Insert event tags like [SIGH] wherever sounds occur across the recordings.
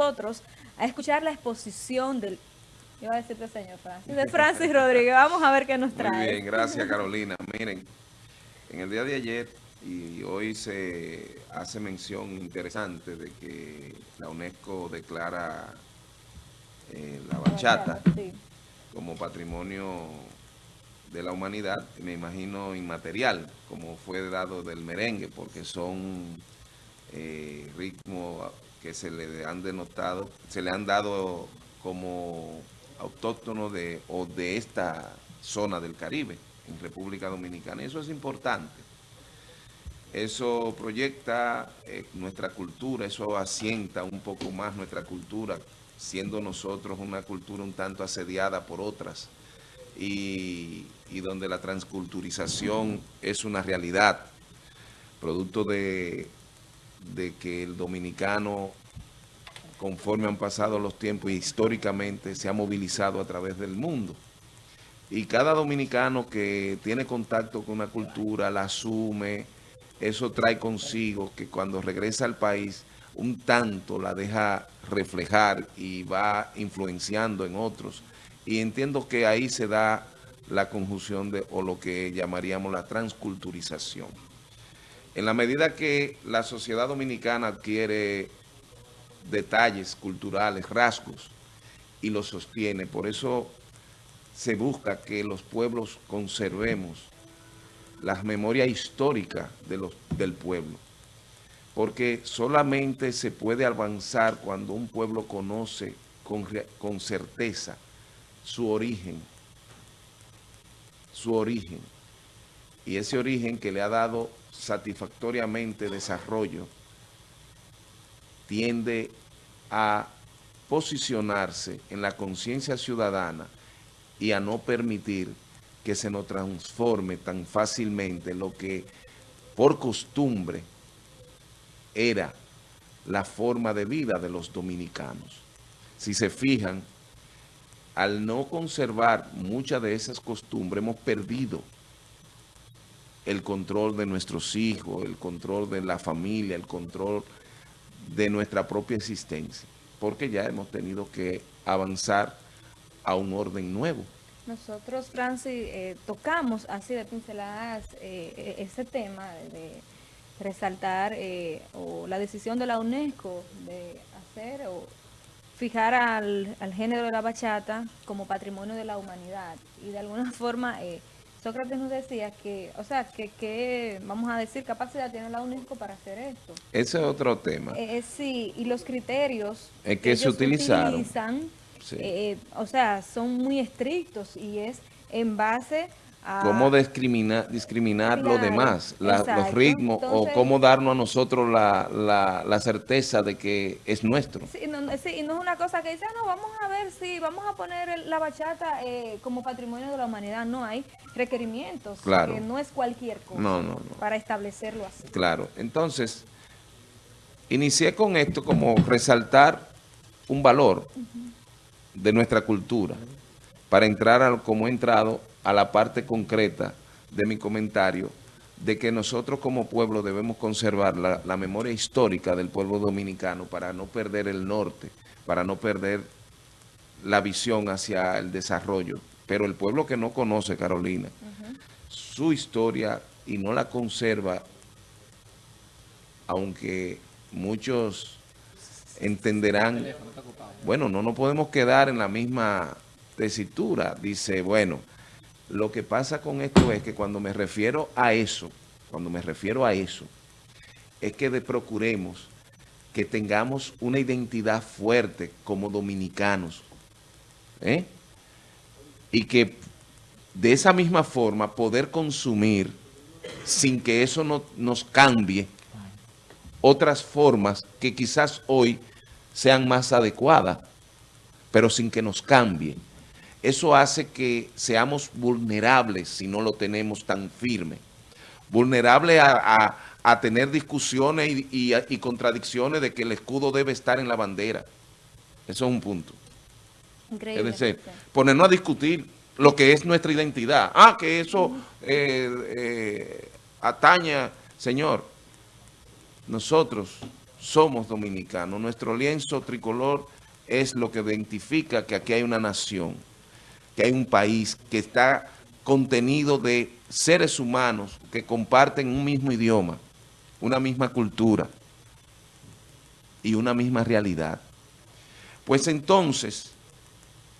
nosotros a escuchar la exposición del Iba a decirte señor Francis. De [LAUGHS] Francis Rodríguez. Vamos a ver qué nos trae. Muy bien, gracias [LAUGHS] Carolina. Miren, en el día de ayer y hoy se hace mención interesante de que la UNESCO declara eh, la bachata como patrimonio de la humanidad, me imagino inmaterial, como fue dado del merengue, porque son eh, ritmos que se le han denotado, se le han dado como autóctono de, o de esta zona del Caribe, en República Dominicana. Eso es importante. Eso proyecta eh, nuestra cultura, eso asienta un poco más nuestra cultura, siendo nosotros una cultura un tanto asediada por otras y, y donde la transculturización es una realidad, producto de, de que el dominicano conforme han pasado los tiempos históricamente se ha movilizado a través del mundo. Y cada dominicano que tiene contacto con una cultura, la asume, eso trae consigo que cuando regresa al país, un tanto la deja reflejar y va influenciando en otros. Y entiendo que ahí se da la conjunción de, o lo que llamaríamos la transculturización. En la medida que la sociedad dominicana adquiere detalles culturales, rasgos, y lo sostiene. Por eso se busca que los pueblos conservemos las memorias históricas de los, del pueblo. Porque solamente se puede avanzar cuando un pueblo conoce con, con certeza su origen, su origen. Y ese origen que le ha dado satisfactoriamente desarrollo, tiende a posicionarse en la conciencia ciudadana y a no permitir que se nos transforme tan fácilmente lo que por costumbre era la forma de vida de los dominicanos. Si se fijan, al no conservar muchas de esas costumbres, hemos perdido el control de nuestros hijos, el control de la familia, el control de nuestra propia existencia, porque ya hemos tenido que avanzar a un orden nuevo. Nosotros, Francis, eh, tocamos así de pinceladas eh, e-, ese tema de resaltar eh, o la decisión de la UNESCO de hacer o fijar al, al, género de la bachata como patrimonio de la humanidad y de alguna [LAUGHS] forma Sócrates nos decía que, o sea, que, que, vamos a decir, capacidad tiene la UNESCO para hacer esto. Ese es otro tema. Eh, eh sí, y los criterios es que, se utilizaron. utilizan, eh, o sea, son muy estrictos y es en base cómo discriminar, discriminar lo demás, los ritmos, o cómo darnos a nosotros la, la, certeza de que es nuestro. Sí, no, sí, no es una cosa que dice, ah, no, vamos a ver si vamos a poner la bachata eh, como patrimonio de la humanidad. No, hay requerimientos, claro. que no es cualquier cosa no, no, para establecerlo así. Claro, entonces, inicié con esto como resaltar un valor de nuestra cultura, para entrar a, como he entrado a la parte concreta de mi comentario de que nosotros como pueblo debemos conservar la, memoria histórica del pueblo dominicano para no perder el norte, para no perder la visión hacia el desarrollo. Pero el pueblo que no conoce, Carolina, su historia y no la conserva, aunque muchos entenderán, bueno, no nos podemos quedar en la misma tesitura. Dice, bueno, lo que pasa con esto es que cuando me refiero a eso, cuando me refiero a eso, es que procuremos que tengamos una identidad fuerte como dominicanos. ¿eh? Y que de esa misma forma poder consumir sin que eso no, nos cambie otras formas que quizás hoy sean más adecuadas, pero sin que nos cambie. Eso hace que seamos vulnerables si no lo tenemos tan firme. Vulnerables a, tener discusiones y, contradicciones de que el escudo debe estar en la bandera. Eso es un punto. Increíble. Es decir, ponernos a discutir lo que es nuestra identidad. Ah, que eso eh, eh, ataña, señor. Nosotros somos dominicanos. Nuestro lienzo tricolor es lo que identifica que aquí hay una nación, que hay un país que está contenido de seres humanos que comparten un mismo idioma, una misma cultura y una misma realidad. Pues entonces,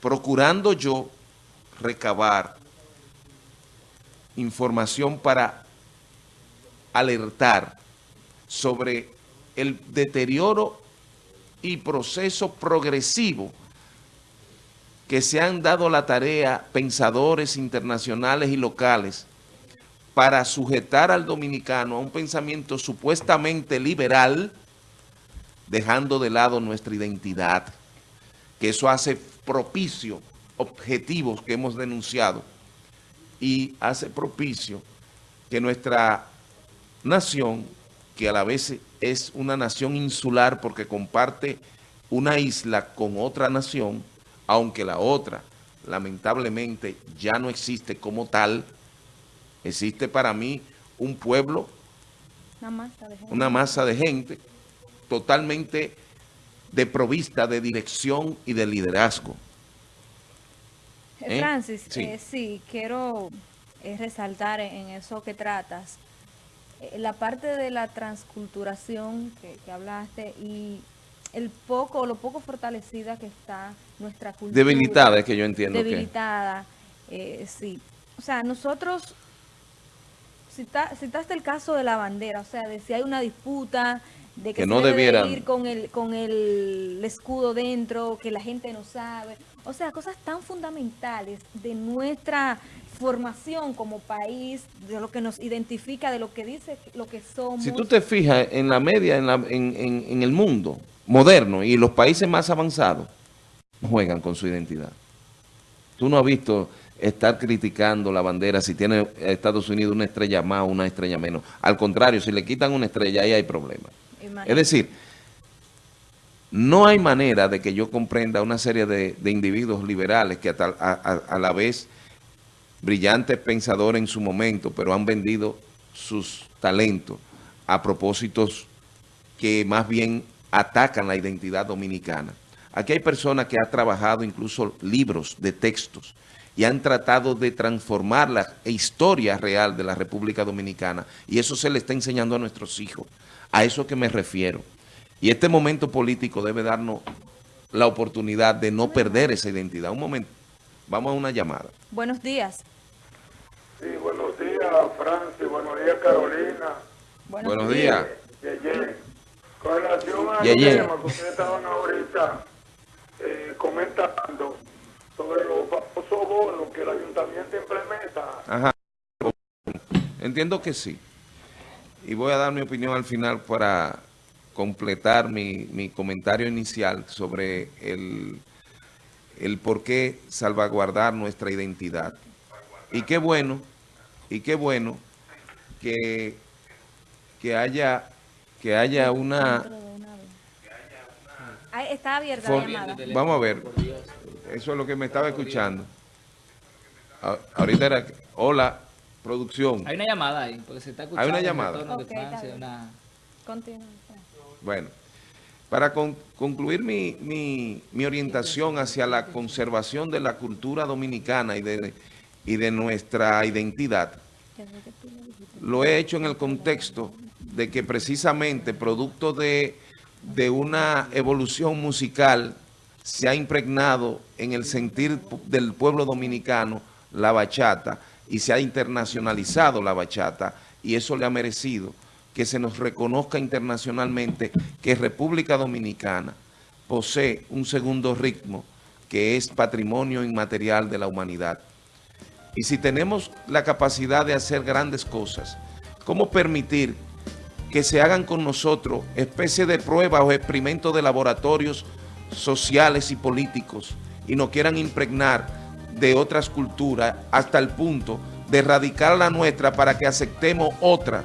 procurando yo recabar información para alertar sobre el deterioro y proceso progresivo que se han dado la tarea pensadores internacionales y locales para sujetar al dominicano a un pensamiento supuestamente liberal, dejando de lado nuestra identidad, que eso hace propicio objetivos que hemos denunciado y hace propicio que nuestra nación, que a la vez es una nación insular porque comparte una isla con otra nación, aunque la otra lamentablemente ya no existe como tal, existe para mí un pueblo, una masa de gente, una masa de gente totalmente desprovista de dirección y de liderazgo. ¿Eh? Francis, sí. Eh, sí, quiero eh, resaltar en eso que tratas, la parte de la transculturación que, hablaste y el poco, lo poco fortalecida que está nuestra cultura. Debilitada, es que yo entiendo Debilitada, sí. O sea, nosotros, citaste el caso de la bandera, o sea, de si hay una disputa de que, no debe ir con el, con el escudo dentro, que la gente no sabe. O sea, cosas tan fundamentales de nuestra formación como país, de lo que nos identifica, de lo que dice lo que somos. Si tú te fijas en la media, en, la, en, en, el mundo moderno y los países más avanzados, juegan con su identidad. Tú no has visto estar criticando la bandera si tiene Estados Unidos una estrella más o una estrella menos. Al contrario, si le quitan una estrella, ahí hay problemas. Es decir, no hay manera de que yo comprenda una serie de, individuos liberales que a, la vez brillantes pensadores en su momento, pero han vendido sus talentos a propósitos que más bien atacan la identidad dominicana. Aquí hay personas que han trabajado incluso libros de textos y han tratado de transformar la historia real de la República Dominicana y eso se le está enseñando a nuestros hijos. A eso que me refiero. Y este momento político debe darnos la oportunidad de no perder esa identidad. Un momento, vamos a una llamada. Buenos días. Sí, buenos días, Francis. Buenos días, Carolina. Buenos, días. Con relación al tema que ustedes estaban ahorita eh, comentando sobre los famosos bonos que el ayuntamiento implementa. Ajá. Entiendo que sí. Y voy a dar mi opinión al final para completar mi, comentario inicial sobre el, el por qué salvaguardar nuestra identidad. Y qué bueno, y qué bueno que, que haya que haya una... Está abierta la llamada. Vamos a ver, eso es lo que me estaba escuchando. Ahorita era... Hola, producción. Hay una llamada ahí, porque se está escuchando. Hay una llamada. Bueno, para concluir mi, orientación hacia la conservación de la cultura dominicana y de, y de nuestra identidad, lo he hecho en el contexto de que precisamente producto de, de una evolución musical se ha impregnado en el sentir del pueblo dominicano la bachata y se ha internacionalizado la bachata y eso le ha merecido que se nos reconozca internacionalmente que República Dominicana posee un segundo ritmo que es patrimonio inmaterial de la humanidad. Y si tenemos la capacidad de hacer grandes cosas, ¿cómo permitir que se hagan con nosotros especie de pruebas o experimentos de laboratorios sociales y políticos y nos quieran impregnar de otras culturas hasta el punto de erradicar la nuestra para que aceptemos otra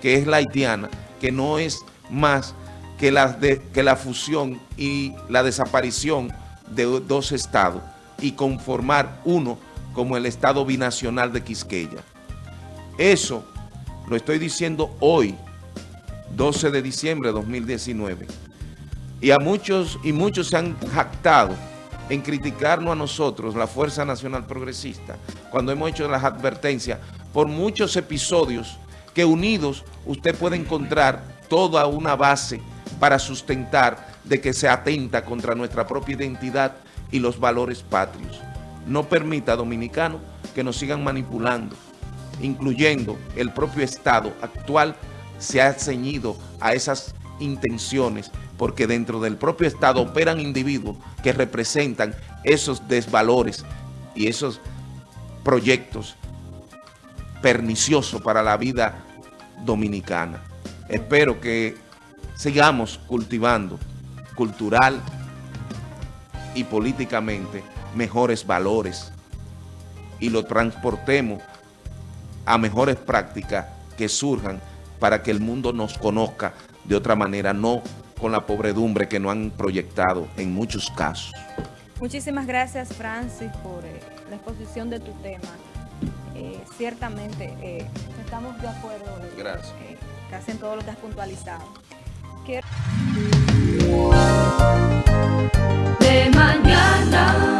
que es la haitiana, que no es más que la, de, que la fusión y la desaparición de dos estados y conformar uno como el estado binacional de Quisqueya. Eso lo estoy diciendo hoy, 12 de diciembre de 2019. Y a muchos, y muchos se han jactado en criticarnos a nosotros, la Fuerza Nacional Progresista, cuando hemos hecho las advertencias por muchos episodios que unidos usted puede encontrar toda una base para sustentar de que se atenta contra nuestra propia identidad y los valores patrios. No permita, dominicano, que nos sigan manipulando, incluyendo el propio Estado actual se ha ceñido a esas intenciones porque dentro del propio Estado operan individuos que representan esos desvalores y esos proyectos perniciosos para la vida dominicana. Espero que sigamos cultivando cultural y políticamente mejores valores y lo transportemos a mejores prácticas que surjan para que el mundo nos conozca de otra manera, no con la pobredumbre que nos han proyectado en muchos casos. Muchísimas gracias, Francis, por eh, la exposición de tu tema. Eh, ciertamente, eh, estamos de acuerdo gracias. casi en todo lo que has puntualizado. De mañana.